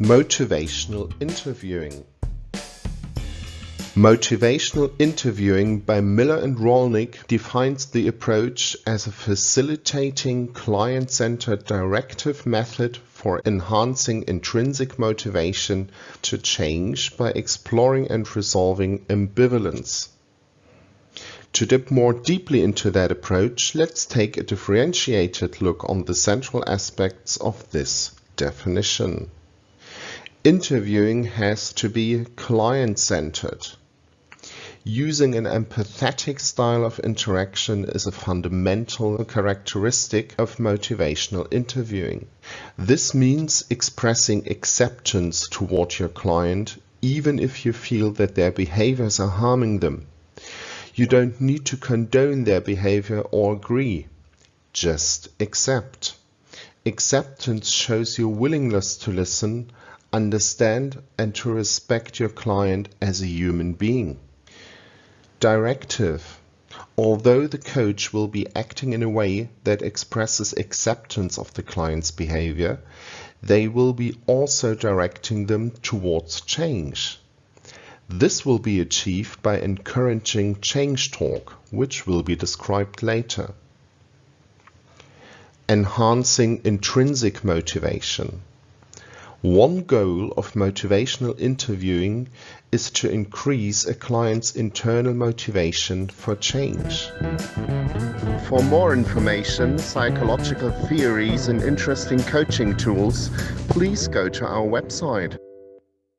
Motivational interviewing. Motivational interviewing by Miller and Rollnick defines the approach as a facilitating client-centered directive method for enhancing intrinsic motivation to change by exploring and resolving ambivalence. To dip more deeply into that approach, let's take a differentiated look on the central aspects of this definition. Interviewing has to be client-centered. Using an empathetic style of interaction is a fundamental characteristic of motivational interviewing. This means expressing acceptance toward your client even if you feel that their behaviors are harming them. You don't need to condone their behavior or agree. Just accept. Acceptance shows your willingness to listen, understand and to respect your client as a human being. Directive. Although the coach will be acting in a way that expresses acceptance of the client's behavior, they will be also directing them towards change. This will be achieved by encouraging change talk, which will be described later. Enhancing intrinsic motivation. One goal of motivational interviewing is to increase a client's internal motivation for change. For more information, psychological theories and interesting coaching tools, please go to our website.